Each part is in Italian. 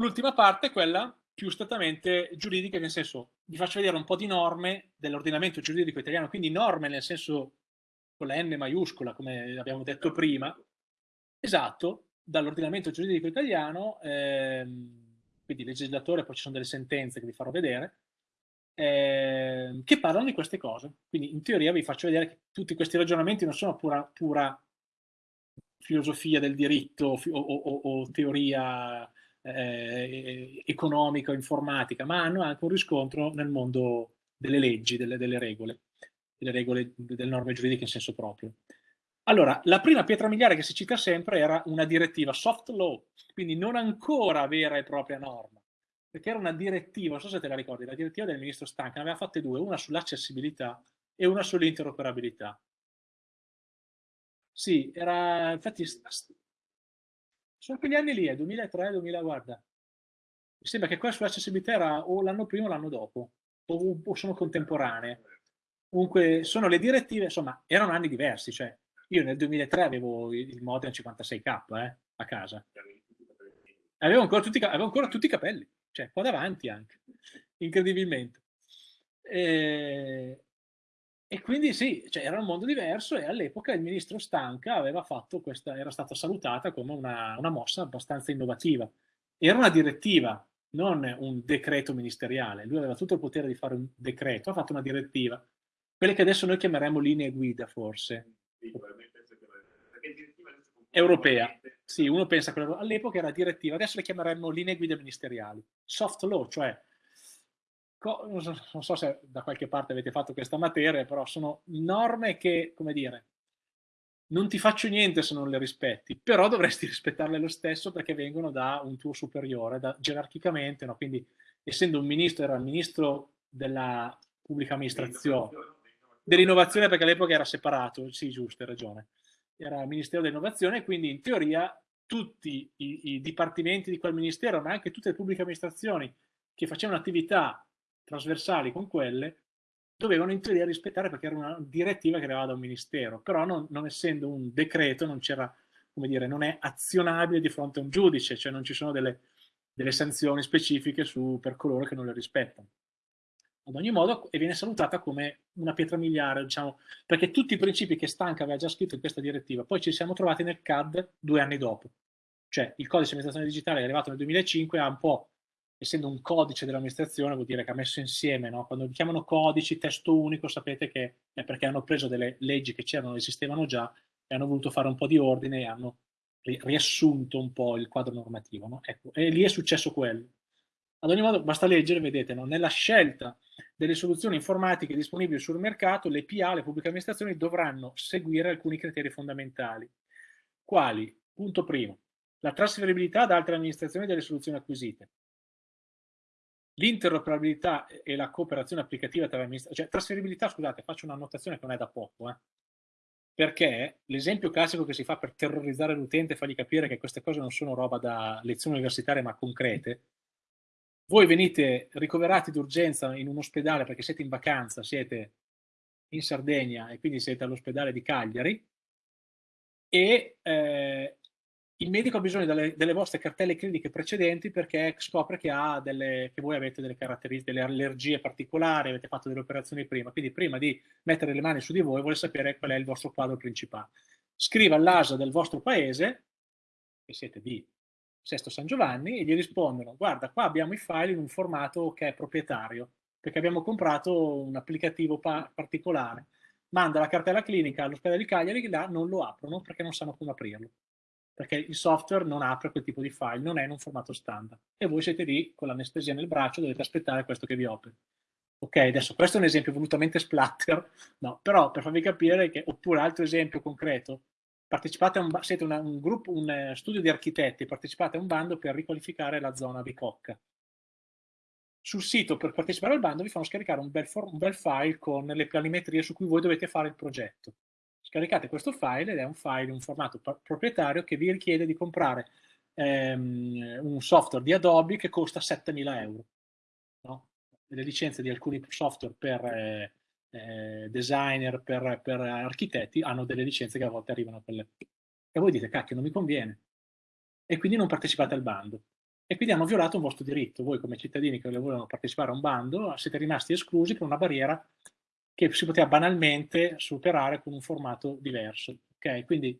L'ultima parte è quella più strettamente giuridica, nel senso, vi faccio vedere un po' di norme dell'ordinamento giuridico italiano, quindi norme nel senso con la N maiuscola, come abbiamo detto prima, esatto, dall'ordinamento giuridico italiano, ehm, quindi legislatore, poi ci sono delle sentenze che vi farò vedere, eh, che parlano di queste cose. Quindi in teoria vi faccio vedere che tutti questi ragionamenti non sono pura, pura filosofia del diritto o, o, o teoria eh, economica o informatica, ma hanno anche un riscontro nel mondo delle leggi, delle, delle regole, delle regole, delle norme giuridiche in senso proprio. Allora, la prima pietra miliare che si cita sempre era una direttiva soft law, quindi non ancora vera e propria norma, perché era una direttiva, non so se te la ricordi, la direttiva del ministro Stanca, ne aveva fatte due, una sull'accessibilità e una sull'interoperabilità. Sì, era, infatti, sono quegli anni lì, è 2003, 2000, guarda. Mi sembra che quella sull'accessibilità era o l'anno prima o l'anno dopo, o, o, sono contemporanee. Comunque, sono le direttive, insomma, erano anni diversi, cioè, io nel 2003 avevo il modem 56k eh, a casa. Avevo ancora, tutti, avevo ancora tutti i capelli, cioè qua davanti anche, incredibilmente. E, e quindi sì, cioè era un mondo diverso e all'epoca il ministro Stanca questa, era stata salutata come una, una mossa abbastanza innovativa. Era una direttiva, non un decreto ministeriale. Lui aveva tutto il potere di fare un decreto, ha fatto una direttiva. Quelle che adesso noi chiameremo linee guida, forse. Europea. Sì, uno pensa che all'epoca era direttiva, adesso le chiameremmo linee guida ministeriali. Soft law, cioè non so se da qualche parte avete fatto questa materia, però sono norme che, come dire, non ti faccio niente se non le rispetti, però dovresti rispettarle lo stesso perché vengono da un tuo superiore, da, gerarchicamente, no? quindi essendo un ministro, era il ministro della pubblica amministrazione, dell'innovazione perché all'epoca era separato, sì giusto, hai ragione, era il Ministero dell'Innovazione, quindi in teoria tutti i, i dipartimenti di quel ministero, ma anche tutte le pubbliche amministrazioni che facevano attività trasversali con quelle, dovevano in teoria rispettare perché era una direttiva che arrivava da un ministero, però non, non essendo un decreto non c'era, come dire, non è azionabile di fronte a un giudice, cioè non ci sono delle, delle sanzioni specifiche su, per coloro che non le rispettano. Ad ogni modo, e viene salutata come una pietra miliare, diciamo, perché tutti i principi che Stanca aveva già scritto in questa direttiva, poi ci siamo trovati nel CAD due anni dopo. Cioè, il codice di amministrazione digitale è arrivato nel 2005, ha un po' essendo un codice dell'amministrazione vuol dire che ha messo insieme, no? quando chiamano codici, testo unico, sapete che è perché hanno preso delle leggi che c'erano, esistevano già e hanno voluto fare un po' di ordine e hanno riassunto un po' il quadro normativo. No? Ecco, e lì è successo quello. Ad ogni modo basta leggere, vedete, no? nella scelta delle soluzioni informatiche disponibili sul mercato, le PA, le pubbliche amministrazioni, dovranno seguire alcuni criteri fondamentali. Quali? Punto primo, la trasferibilità ad altre amministrazioni delle soluzioni acquisite l'interoperabilità e la cooperazione applicativa tra amministrazioni, cioè trasferibilità, scusate, faccio una notazione che non è da poco, eh, perché l'esempio classico che si fa per terrorizzare l'utente e fargli capire che queste cose non sono roba da lezioni universitarie ma concrete, voi venite ricoverati d'urgenza in un ospedale perché siete in vacanza, siete in Sardegna e quindi siete all'ospedale di Cagliari e eh, il medico ha bisogno delle, delle, vostre cartelle cliniche precedenti perché scopre che, delle, che voi avete delle caratteristiche, delle allergie particolari, avete fatto delle operazioni prima, quindi prima di mettere le mani su di voi vuole sapere qual è il vostro quadro principale. Scriva all'ASA del vostro paese, che siete di Sesto San Giovanni, e gli rispondono, guarda, qua abbiamo i file in un formato che è proprietario, perché abbiamo comprato un applicativo pa particolare. Manda la cartella clinica all'ospedale di Cagliari, là non lo aprono perché non sanno come aprirlo perché il software non apre quel tipo di file, non è in un formato standard. E voi siete lì con l'anestesia nel braccio, dovete aspettare questo che vi operi. Ok, adesso questo è un esempio volutamente splatter, no, però per farvi capire che, oppure altro esempio concreto, partecipate a un, siete una, un gruppo, un uh, studio di architetti, partecipate a un bando per riqualificare la zona Bicocca. Sul sito per partecipare al bando vi fanno scaricare un bel, un bel file con le planimetrie su cui voi dovete fare il progetto scaricate questo file ed è un file un formato proprietario che vi richiede di comprare ehm, un software di Adobe che costa 7000 euro. No? Le licenze di alcuni software per eh, eh, designer, per, per, architetti hanno delle licenze che a volte arrivano a quelle. E voi dite, cacchio, non mi conviene. E quindi non partecipate al bando. e quindi hanno violato un vostro diritto. Voi come cittadini che volevano partecipare a un bando siete rimasti esclusi per una barriera che si poteva banalmente superare con un formato diverso. Okay? Quindi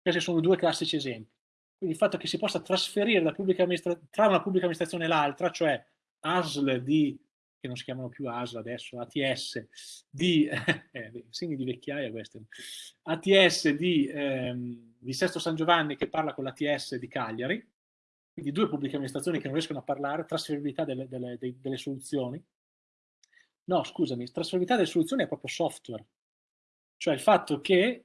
questi sono due classici esempi. Quindi il fatto che si possa trasferire tra una pubblica amministrazione e l'altra, cioè ASL di, che non si chiamano più ASL adesso, ATS, di, eh, segni di vecchiaia questi, ATS di, ehm, di Sesto San Giovanni che parla con l'ATS di Cagliari, quindi due pubbliche amministrazioni che non riescono a parlare, trasferibilità delle, delle, delle soluzioni. No, scusami, trasferibilità delle soluzioni è proprio software, cioè il fatto che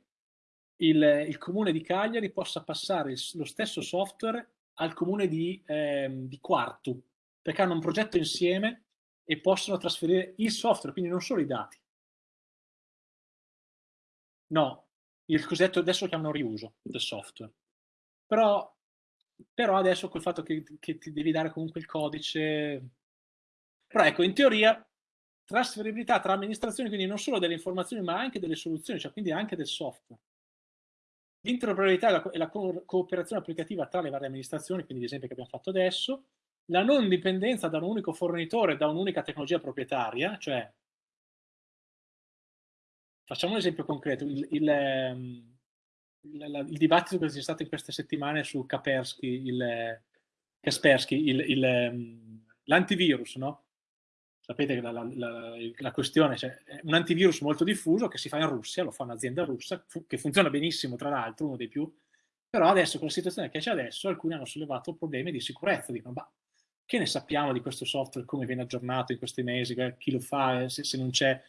il, il comune di Cagliari possa passare il, lo stesso software al comune di, eh, di Quartu, perché hanno un progetto insieme e possono trasferire il software, quindi non solo i dati. No, il cosiddetto adesso lo chiamano riuso del software. Però però adesso col fatto che, che ti devi dare comunque il codice... Però ecco, in teoria trasferibilità tra amministrazioni, quindi non solo delle informazioni ma anche delle soluzioni, cioè quindi anche del software. L'interoperabilità e la, e la co cooperazione applicativa tra le varie amministrazioni, quindi l'esempio che abbiamo fatto adesso, la non dipendenza da un unico fornitore, da un'unica tecnologia proprietaria, cioè facciamo un esempio concreto, il, il, ehm, il, il dibattito che c'è stato in queste settimane su Kaspersky, il, il, il, ehm, l'antivirus, no? Sapete che la, la, la, la questione cioè, è un antivirus molto diffuso che si fa in Russia, lo fa un'azienda russa, fu, che funziona benissimo tra l'altro, uno dei più, però adesso con la situazione che c'è adesso alcuni hanno sollevato problemi di sicurezza, dicono ma che ne sappiamo di questo software, come viene aggiornato in questi mesi, chi lo fa, se, se non c'è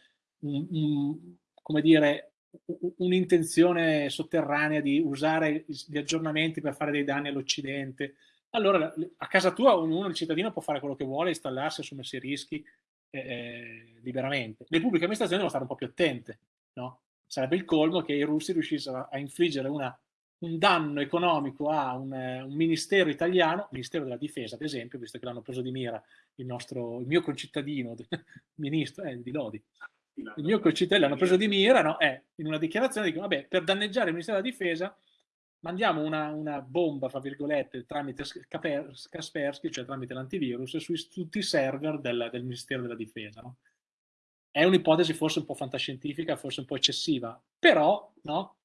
un'intenzione sotterranea di usare gli aggiornamenti per fare dei danni all'Occidente. Allora, a casa tua ognuno, il cittadino, può fare quello che vuole, installarsi, assumersi rischi eh, eh, liberamente. Le pubbliche amministrazioni devono stare un po' più attente, no? Sarebbe il colmo che i russi riuscissero a infliggere una, un danno economico a un, un, ministero italiano, Ministero della Difesa ad esempio, visto che l'hanno preso di mira il, nostro, il mio concittadino, ministro, eh, di Lodi, il mio concittadino l'hanno preso di mira, no? eh, in una dichiarazione dicono, vabbè, per danneggiare il Ministero della Difesa mandiamo una, una bomba, fra virgolette, tramite Kaspersky, cioè tramite l'antivirus, su tutti i server del, del Ministero della Difesa. No? È un'ipotesi forse un po' fantascientifica, forse un po' eccessiva, però, no?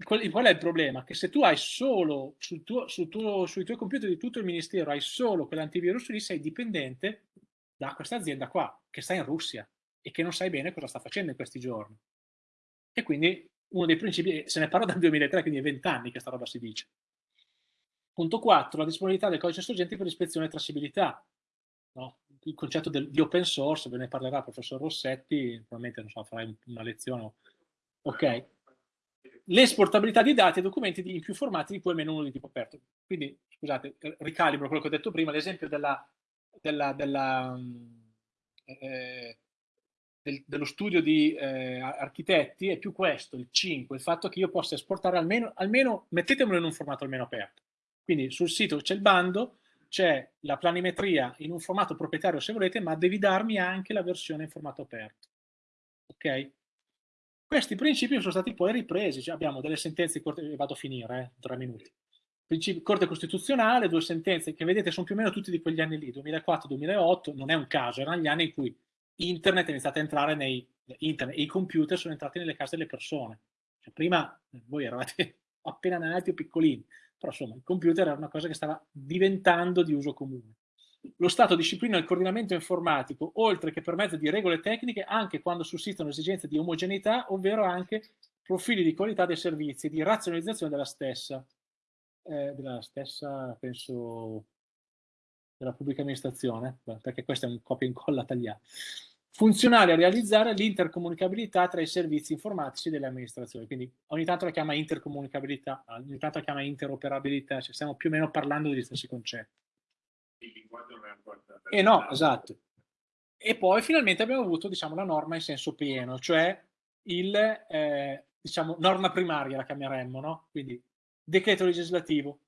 Qual, è il problema? Che se tu hai solo sul tuo, sul tuo, sui tuoi computer di tutto il Ministero, hai solo quell'antivirus lì, sei dipendente da questa azienda qua, che sta in Russia e che non sai bene cosa sta facendo in questi giorni. E quindi uno dei principi, se ne parla dal 2003, quindi è vent'anni che sta roba si dice. Punto 4, la disponibilità del codice sorgente per ispezione e tracciabilità. No? Il concetto del, di open source, ve ne parlerà il professor Rossetti, probabilmente non so, farai una lezione. Ok. L'esportabilità di dati e documenti in più formati di cui almeno uno di tipo aperto. Quindi, scusate, ricalibro quello che ho detto prima, l'esempio della, della, della eh, del, dello studio di eh, architetti è più questo, il 5, il fatto che io possa esportare almeno, almeno, mettetemelo in un formato almeno aperto. Quindi sul sito c'è il bando, c'è la planimetria in un formato proprietario se volete, ma devi darmi anche la versione in formato aperto. Ok? Questi principi sono stati poi ripresi, cioè abbiamo delle sentenze, di vado a finire, eh, tre minuti. Principi, Corte Costituzionale, due sentenze che vedete sono più o meno tutti di quegli anni lì, 2004-2008, non è un caso, erano gli anni in cui internet è iniziato a entrare nei internet, i computer sono entrati nelle case delle persone. Cioè, prima voi eravate appena nati o piccolini, però insomma il computer era una cosa che stava diventando di uso comune. Lo Stato disciplina il coordinamento informatico, oltre che per mezzo di regole tecniche, anche quando sussistono esigenze di omogeneità, ovvero anche profili di qualità dei servizi e di razionalizzazione della stessa. Eh, della stessa, penso, della pubblica amministrazione, perché questo è un copia e incolla tagliato funzionale a realizzare l'intercomunicabilità tra i servizi informatici delle amministrazioni. Quindi ogni tanto la chiama intercomunicabilità, ogni tanto la chiama interoperabilità, cioè stiamo più o meno parlando degli stessi concetti. E no, esatto. E poi finalmente abbiamo avuto diciamo, la norma in senso pieno, cioè il, eh, diciamo, norma primaria la chiameremmo, no? Quindi decreto legislativo,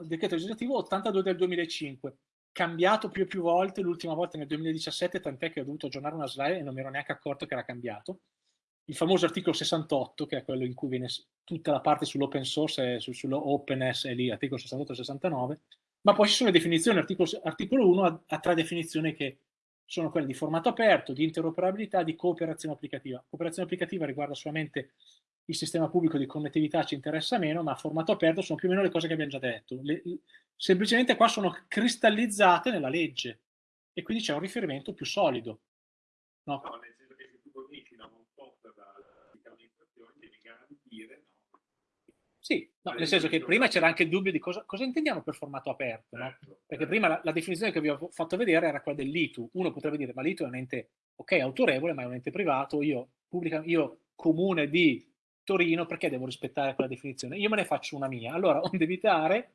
decreto legislativo 82 del 2005, cambiato più e più volte, l'ultima volta nel 2017, tant'è che ho dovuto aggiornare una slide e non mi ero neanche accorto che era cambiato. Il famoso articolo 68, che è quello in cui viene tutta la parte sull'open source e sull'openness, è lì, articolo 68 e 69, Ma poi ci sono le definizioni, articolo, articolo 1 ha, ha tre definizioni che sono quelle di formato aperto, di interoperabilità, di cooperazione applicativa. Cooperazione applicativa riguarda solamente il sistema pubblico di connettività, ci interessa meno, ma formato aperto sono più o meno le cose che abbiamo già detto. Le, semplicemente qua sono cristallizzate nella legge e quindi c'è un riferimento più solido. No? no nel senso che se tu fornisci una non-software all'amministrazione devi garantire sì, no, nel senso che prima c'era anche il dubbio di cosa, cosa intendiamo per formato aperto, no? Certo, Perché certo. prima la, la, definizione che vi ho fatto vedere era quella dell'ITU. Uno potrebbe dire, ma l'ITU è un ente, ok, autorevole, ma è un ente privato, io, pubblica, io comune di Torino, perché devo rispettare quella definizione? Io me ne faccio una mia. Allora, onde evitare,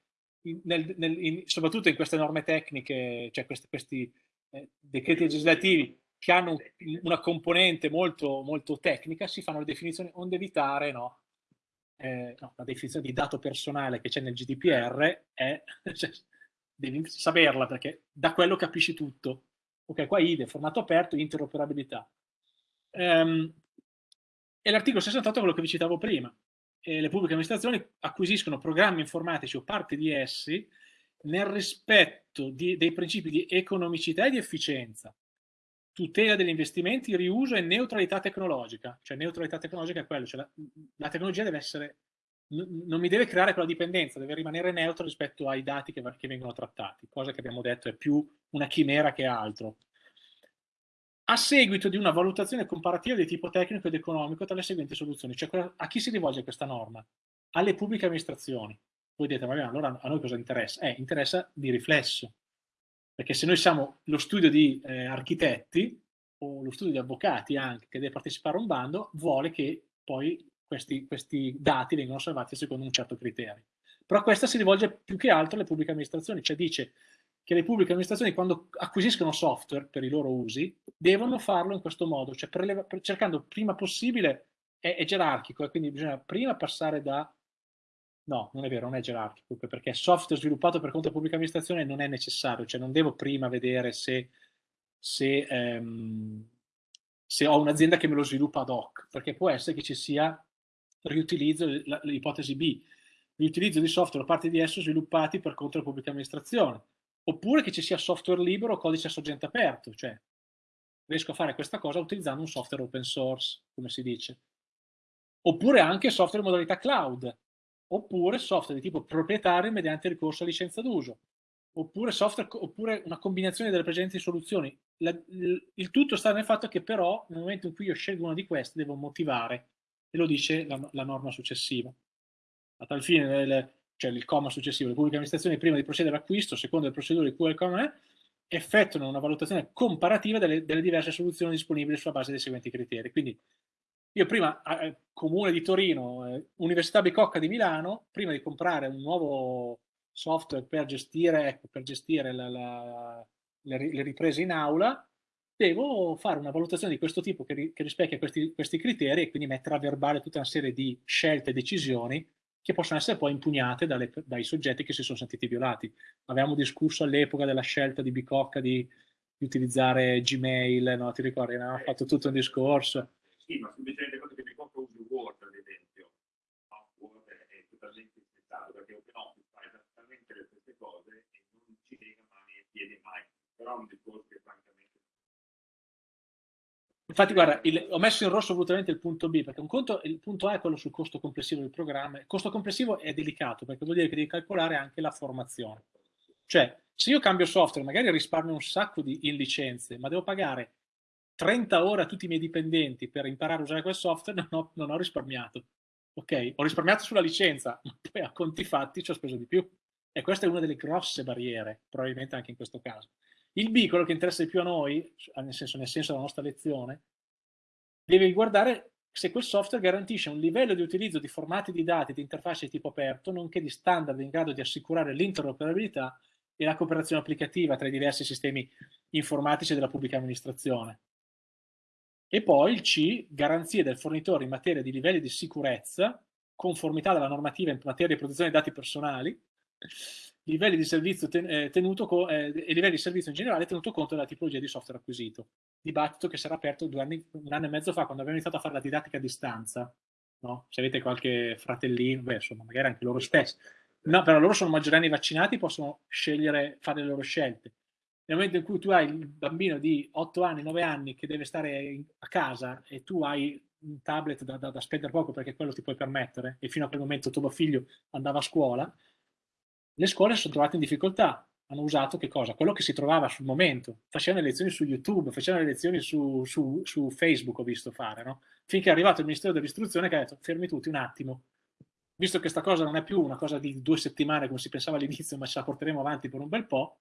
nel, nel, in, soprattto in queste norme tecniche, cioè questi, questi eh, decreti legislativi che hanno una componente molto, molto tecnica, si fanno le definizioni onde evitare, no? eh, no, la definizione di dato personale che c'è nel GDPR è, cioè, devi saperla perché da quello capisci tutto. Ok, qua IDE, formato aperto, interoperabilità. Um, e l'articolo 68 è quello che vi citavo prima. E le pubbliche amministrazioni acquisiscono programmi informatici o parte di essi nel rispetto di, dei principi di economicità e di efficienza, tutela degli investimenti, riuso e neutralità tecnologica. Cioè neutralità tecnologica è quello, cioè la, la tecnologia deve essere, non mi deve creare quella dipendenza, deve rimanere neutro rispetto ai dati che, che vengono trattati, cosa che abbiamo detto è più una chimera che altro. A seguito di una valutazione comparativa di tipo tecnico ed economico tra le seguenti soluzioni, cioè a chi si rivolge questa norma? Alle pubbliche amministrazioni. Voi dite, ma allora a noi cosa interessa? Eh, interessa di riflesso, perché se noi siamo lo studio di eh, architetti o lo studio di avvocati anche che deve partecipare a un bando, vuole che poi questi, questi dati vengano osservati secondo un certo criterio. Però questa si rivolge più che altro alle pubbliche amministrazioni, cioè dice che le pubbliche amministrazioni quando acquisiscono software per i loro usi devono farlo in questo modo, cioè cercando prima possibile, è, è gerarchico e quindi bisogna prima passare da No, non è vero, non è gerarchico, perché software sviluppato per conto della pubblica amministrazione non è necessario, cioè non devo prima vedere se, se, ehm, se ho un'azienda che me lo sviluppa ad hoc, perché può essere che ci sia riutilizzo, l'ipotesi B, riutilizzo di software da parte di esso sviluppati per conto della pubblica amministrazione, oppure che ci sia software libero o codice a sorgente aperto, cioè riesco a fare questa cosa utilizzando un software open source, come si dice. Oppure anche software in modalità cloud, oppure software di tipo proprietario mediante ricorso a licenza d'uso, oppure, oppure una combinazione delle precedenti soluzioni. La, il, il, tutto sta nel fatto che però nel momento in cui io scelgo una di queste devo motivare, e lo dice la, la norma successiva. A tal fine, cioè il comma successivo, le pubbliche amministrazioni prima di procedere all'acquisto, secondo le procedure di cui il comma è, effettuano una valutazione comparativa delle, delle diverse soluzioni disponibili sulla base dei seguenti criteri. Quindi io prima, eh, Comune di Torino, eh, Università Bicocca di Milano, prima di comprare un nuovo software per gestire, ecco, per gestire la, la, le, le, riprese in aula, devo fare una valutazione di questo tipo che, che rispecchia questi, questi, criteri e quindi mettere a verbale tutta una serie di scelte e decisioni che possono essere poi impugnate dalle, dai soggetti che si sono sentiti violati. Avevamo discusso all'epoca della scelta di Bicocca di, di utilizzare Gmail, no? ti ricordi? Avevamo fatto tutto un discorso sì, ma semplicemente cosa che compro uso Word, ad esempio. No, Word è totalmente spettato perché OpenOffice fa esattamente le stesse cose e non ci lega mani e piedi mai. Però è un discorso Infatti, guarda, il, ho messo in rosso volutamente il punto B, perché un conto, il punto A è quello sul costo complessivo del programma. Il costo complessivo è delicato, perché vuol dire che devi calcolare anche la formazione. Cioè, se io cambio software, magari risparmio un sacco di, in licenze, ma devo pagare 30 ore a tutti i miei dipendenti per imparare a usare quel software, non ho, non ho risparmiato. Ok, ho risparmiato sulla licenza, ma poi a conti fatti ci ho speso di più. E questa è una delle grosse barriere, probabilmente anche in questo caso. Il B, quello che interessa di più a noi, nel senso, nel senso della nostra lezione, deve riguardare se quel software garantisce un livello di utilizzo di formati di dati di interfacce di tipo aperto, nonché di standard in grado di assicurare l'interoperabilità e la cooperazione applicativa tra i diversi sistemi informatici della pubblica amministrazione. E poi il C, garanzie del fornitore in materia di livelli di sicurezza, conformità della normativa in materia di protezione dei dati personali, livelli di servizio ten, eh, tenuto eh, e livelli di servizio in generale tenuto conto della tipologia di software acquisito. Dibattito che era aperto anni, un anno e mezzo fa quando abbiamo iniziato a fare la didattica a distanza. No? Se avete qualche fratellino, beh, insomma, magari anche loro stessi. No, però loro sono maggiorenni vaccinati, possono scegliere, fare le loro scelte. Nel momento in cui tu hai il bambino di 8 anni, 9 anni che deve stare a casa e tu hai un tablet da, da, da, spendere poco perché quello ti puoi permettere e fino a quel momento tuo figlio andava a scuola, le scuole si sono trovate in difficoltà. Hanno usato che cosa? Quello che si trovava sul momento. Facevano le lezioni su YouTube, facevano le lezioni su, su, su Facebook, ho visto fare, no? Finché è arrivato il Ministero dell'Istruzione che ha detto fermi tutti un attimo, visto che questa cosa non è più una cosa di due settimane come si pensava all'inizio, ma ce la porteremo avanti per un bel po',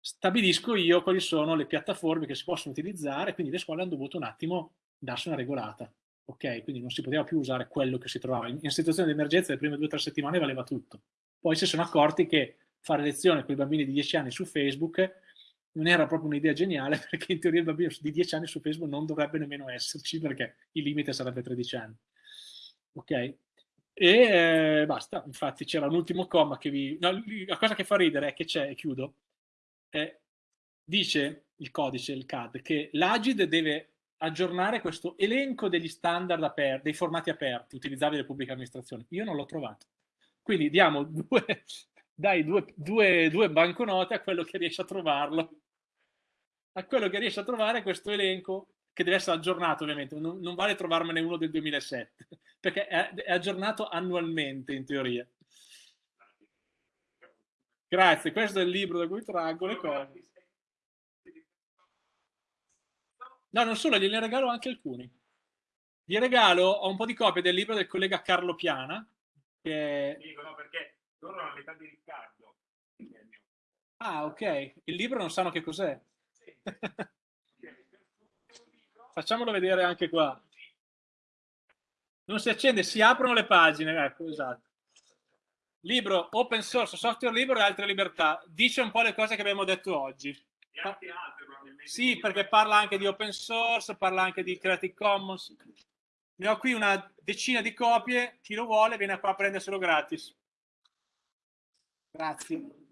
stabilisco io quali sono le piattaforme che si possono utilizzare, quindi le scuole hanno dovuto un attimo darsi una regolata. Ok, quindi non si poteva più usare quello che si trovava. In, in situazione di emergenza le prime due o tre settimane valeva tutto. Poi si sono accorti che fare lezione con i bambini di 10 anni su Facebook non era proprio un'idea geniale perché in teoria il bambino di 10 anni su Facebook non dovrebbe nemmeno esserci perché il limite sarebbe 13 anni. Ok? E eh, basta, infatti c'era un ultimo comma che vi... No, la cosa che fa ridere è che c'è, e chiudo, eh, dice il codice, il CAD, che l'Agid deve aggiornare questo elenco degli standard aperti, dei formati aperti utilizzabili dalle pubbliche amministrazioni. Io non l'ho trovato. Quindi diamo due, dai due, due, due banconote a quello che riesce a trovarlo. A quello che riesce a trovare questo elenco che deve essere aggiornato ovviamente, non, non vale trovarmene uno del 2007, perché è, è aggiornato annualmente in teoria. Grazie, questo è il libro da cui traggo le cose. No, non solo, gliene regalo anche alcuni. Gli regalo, ho un po' di copie del libro del collega Carlo Piana. Che... Dico, no, perché loro hanno l'età di Riccardo. Ah, ok. Il libro non sanno che cos'è. Sì. Facciamolo vedere anche qua. Non si accende, si aprono le pagine. Ecco, esatto. Libro open source, software libero e altre libertà. Dice un po' le cose che abbiamo detto oggi. Altre, sì, perché parla anche di open source, parla anche di Creative Commons. Ne ho qui una decina di copie, chi lo vuole viene qua a prenderselo gratis. Grazie.